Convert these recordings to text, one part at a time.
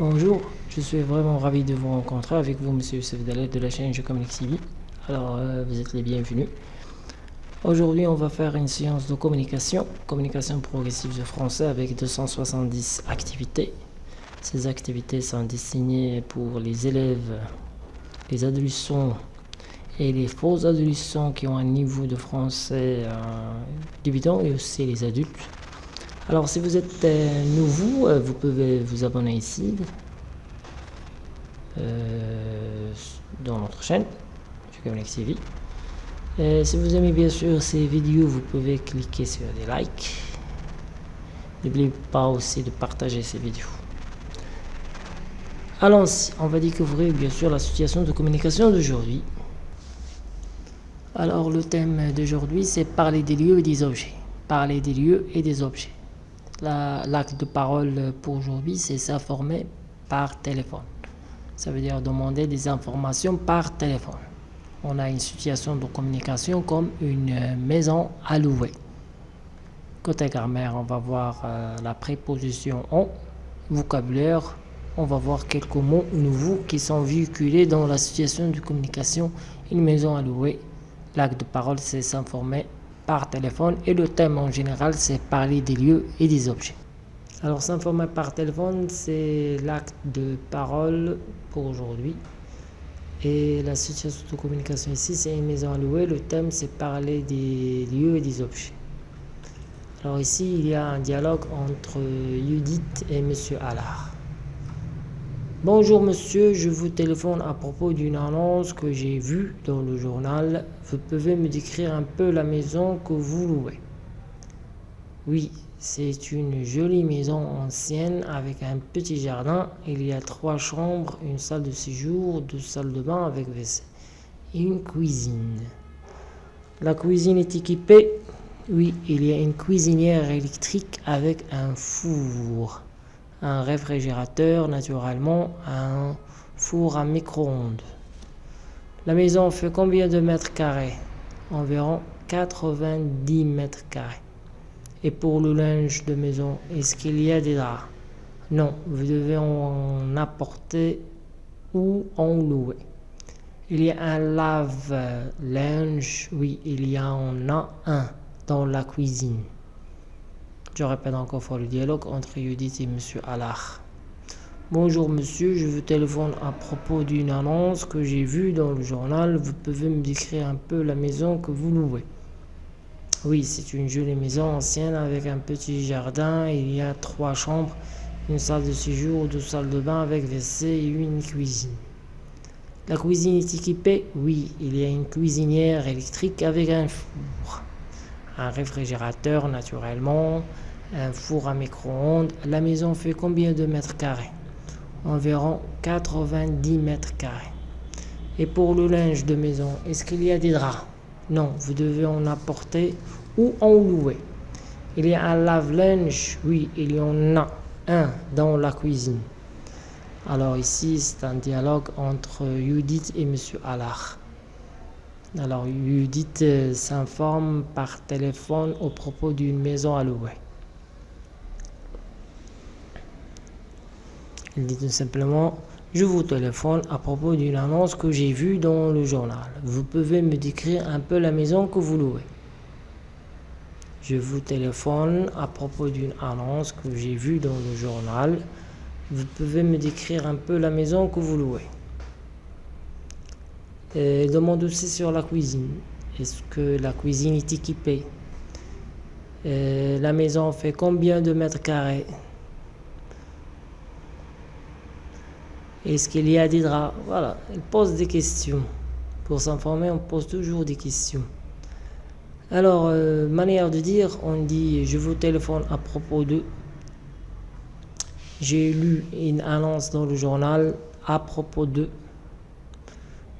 Bonjour, je suis vraiment ravi de vous rencontrer avec vous, Monsieur Youssef Dalet de la chaîne Je Communique TV. Alors, euh, vous êtes les bienvenus. Aujourd'hui, on va faire une séance de communication, communication progressive de français avec 270 activités. Ces activités sont destinées pour les élèves, les adolescents et les faux adolescents qui ont un niveau de français euh, débutant et aussi les adultes. Alors si vous êtes euh, nouveau, vous pouvez vous abonner ici euh, dans notre chaîne, Communique TV. Et si vous aimez bien sûr ces vidéos, vous pouvez cliquer sur des likes. N'oubliez pas aussi de partager ces vidéos. Allons-y, on va découvrir bien sûr la situation de communication d'aujourd'hui. Alors le thème d'aujourd'hui c'est parler des lieux et des objets. Parler des lieux et des objets. L'acte de parole pour aujourd'hui, c'est s'informer par téléphone. Ça veut dire demander des informations par téléphone. On a une situation de communication comme une maison à louer. Côté grammaire, on va voir euh, la préposition en, vocabulaire, on va voir quelques mots nouveaux qui sont véhiculés dans la situation de communication, une maison à louer. L'acte de parole, c'est s'informer par téléphone et le thème en général c'est parler des lieux et des objets. Alors s'informer par téléphone c'est l'acte de parole pour aujourd'hui et la situation de communication ici c'est une maison à louer, le thème c'est parler des lieux et des objets. Alors ici il y a un dialogue entre Judith et Monsieur Allard. Bonjour monsieur, je vous téléphone à propos d'une annonce que j'ai vue dans le journal. Vous pouvez me décrire un peu la maison que vous louez? Oui, c'est une jolie maison ancienne avec un petit jardin. Il y a trois chambres, une salle de séjour, deux salles de bain avec WC et une cuisine. La cuisine est équipée Oui, il y a une cuisinière électrique avec un four un réfrigérateur naturellement, un four à micro-ondes. La maison fait combien de mètres carrés? Environ 90 mètres carrés. Et pour le linge de maison, est-ce qu'il y a des draps? Non, vous devez en apporter ou en louer. Il y a un lave-linge, oui, il y en a un dans la cuisine. Je répète encore fois le dialogue entre Judith et Monsieur Allard. Bonjour monsieur, je vous téléphone à propos d'une annonce que j'ai vue dans le journal. Vous pouvez me décrire un peu la maison que vous louez Oui, c'est une jolie maison ancienne avec un petit jardin. Il y a trois chambres, une salle de séjour, deux salles de bain avec WC et une cuisine. La cuisine est équipée? Oui, il y a une cuisinière électrique avec un four, un réfrigérateur naturellement, un four à micro-ondes. La maison fait combien de mètres carrés? Environ 90 mètres carrés. Et pour le linge de maison, est-ce qu'il y a des draps? Non, vous devez en apporter ou en louer. Il y a un lave-linge? Oui, il y en a un dans la cuisine. Alors ici, c'est un dialogue entre Judith et Monsieur Allard. Alors Judith euh, s'informe par téléphone au propos d'une maison à louer. Il dit tout simplement Je vous téléphone à propos d'une annonce que j'ai vue dans le journal. Vous pouvez me décrire un peu la maison que vous louez Je vous téléphone à propos d'une annonce que j'ai vue dans le journal. Vous pouvez me décrire un peu la maison que vous louez et demande aussi sur la cuisine. Est-ce que la cuisine est équipée? La maison fait combien de mètres carrés? Est-ce qu'il y a des draps Voilà, il pose des questions. Pour s'informer, on pose toujours des questions. Alors, euh, manière de dire, on dit je vous téléphone à propos de. J'ai lu une annonce dans le journal à propos de.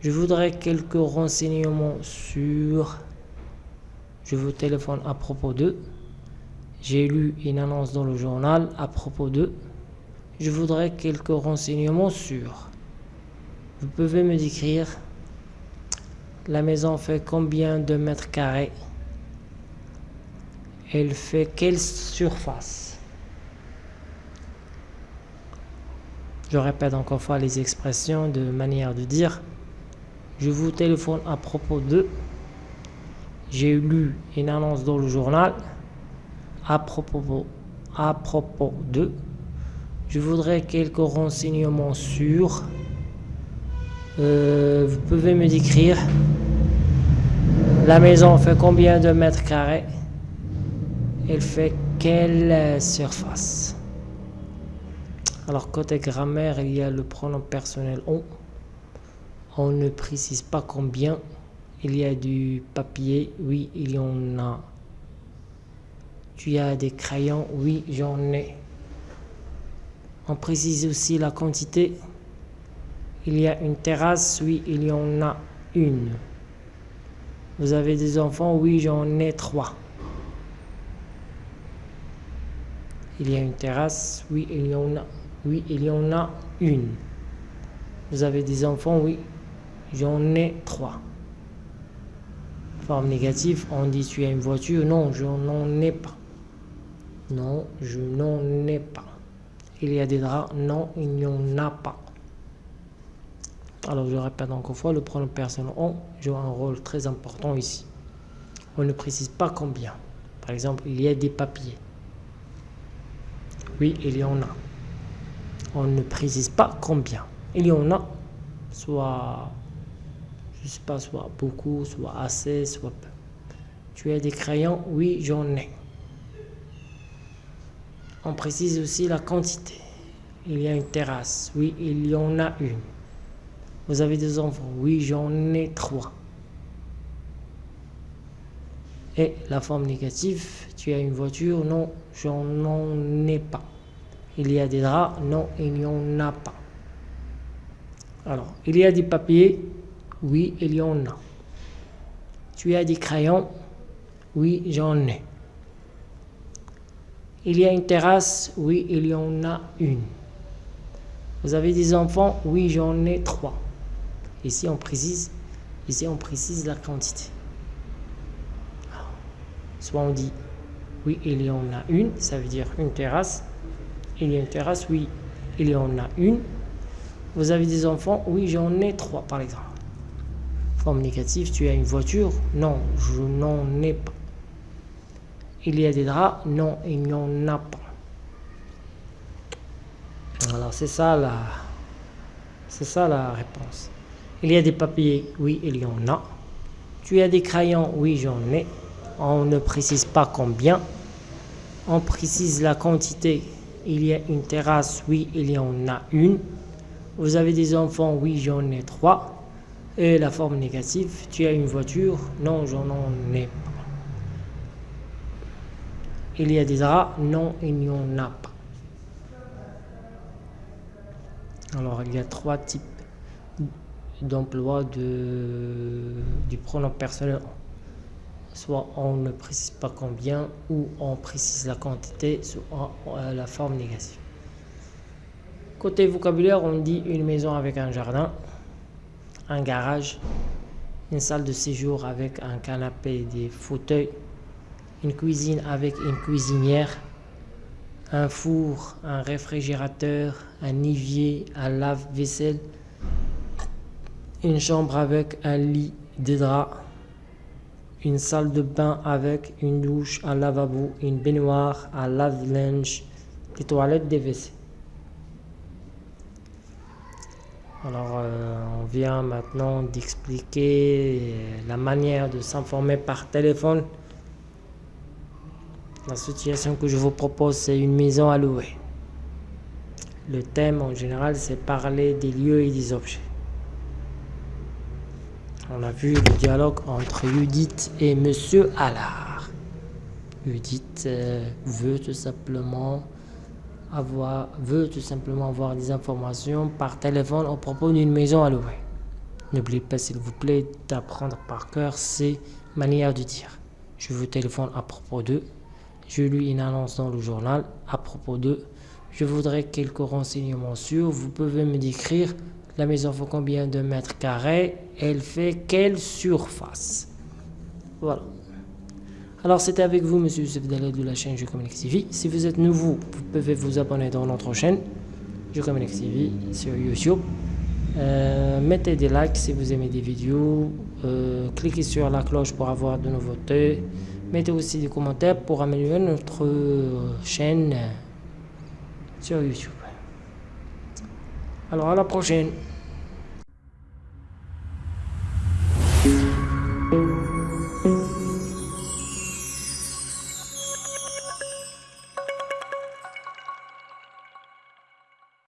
Je voudrais quelques renseignements sur. Je vous téléphone à propos de. J'ai lu une annonce dans le journal à propos de je voudrais quelques renseignements sur. Vous pouvez me décrire la maison fait combien de mètres carrés? Elle fait quelle surface? Je répète encore fois les expressions de manière de dire. Je vous téléphone à propos de. J'ai lu une annonce dans le journal à propos, à propos de. Je voudrais quelques renseignements sur. Euh, vous pouvez me décrire. La maison fait combien de mètres carrés? Elle fait quelle surface? Alors côté grammaire, il y a le pronom personnel on. On ne précise pas combien. Il y a du papier, oui, il y en a. Tu as des crayons, oui, j'en ai. On précise aussi la quantité. Il y a une terrasse, oui, il y en a une. Vous avez des enfants, oui, j'en ai trois. Il y a une terrasse, oui, il y en a oui, il y en a une. Vous avez des enfants Oui, j'en ai trois. Forme négative, on dit tu as une voiture Non, je n'en ai pas. Non, je n'en ai pas. Il y a des draps Non, il n'y en a pas. Alors je répète encore une fois, le pronom personnel on joue un rôle très important ici. On ne précise pas combien. Par exemple, il y a des papiers. Oui, il y en a on ne précise pas combien. Il y en a, soit, je sais pas, soit beaucoup, soit assez, soit peu. Tu as des crayons? Oui, j'en ai. On précise aussi la quantité. Il y a une terrasse. Oui, il y en a une. Vous avez des enfants Oui, j'en ai trois. Et la forme négative, tu as une voiture Non, j'en ai pas. Il y a des draps Non, il n'y en a pas. Alors, il y a des papiers Oui, il y en a. Tu as des crayons Oui, j'en ai. Il y a une terrasse Oui, il y en a une. Vous avez des enfants Oui, j'en ai trois. Ici, on précise, ici, on précise la quantité. Soit on dit oui, il y en a une, ça veut dire une terrasse. Il y a une terrasse Oui, il y en a une. Vous avez des enfants Oui, j'en ai trois, par exemple. Forme négative, tu as une voiture? Non, je n'en ai pas. Il y a des draps Non, il n'y en a pas. Alors, c'est ça la... C'est ça la réponse. Il y a des papiers Oui, il y en a. Tu as des crayons Oui, j'en ai. On ne précise pas combien. On précise la quantité il y a une terrasse, oui, il y en a une. Vous avez des enfants, oui, j'en ai trois. Et la forme négative, tu as une voiture, non, j'en ai. Il y a des draps, non, il n'y en a pas. Alors, il y a trois types d'emploi du pronom personnel soit on ne précise pas combien ou on précise la quantité soit euh, la forme négative. Côté vocabulaire, on dit une maison avec un jardin, un garage, une salle de séjour avec un canapé et des fauteuils, une cuisine avec une cuisinière, un four, un réfrigérateur, un évier, un lave-vaisselle, une chambre avec un lit, des draps, une salle de bain avec une douche, un lavabo, une baignoire, un lave-linge, des toilettes, des WC. Alors, euh, on vient maintenant d'expliquer la manière de s'informer par téléphone. La situation que je vous propose, c'est une maison à louer. Le thème en général, c'est parler des lieux et des objets. On a vu le dialogue entre Judith et Monsieur Allard. Judith euh, veut tout simplement avoir, veut tout simplement avoir des informations par téléphone au propos d'une maison à louer. N'oubliez pas s'il vous plaît d'apprendre par cœur ces manières de dire. Je vous téléphone à propos de. Je lui une annonce dans le journal à propos de. Je voudrais quelques renseignements sur. Vous pouvez me décrire la maison fait combien de mètres carrés Elle fait quelle surface? Voilà. Alors c'était avec vous, Monsieur Youssef de la chaîne Je Communique TV. Si vous êtes nouveau, vous pouvez vous abonner dans notre chaîne. Jocomaniac TV sur YouTube. Euh, mettez des likes si vous aimez des vidéos. Euh, cliquez sur la cloche pour avoir de nouveautés. Mettez aussi des commentaires pour améliorer notre chaîne sur YouTube. Alors à la prochaine.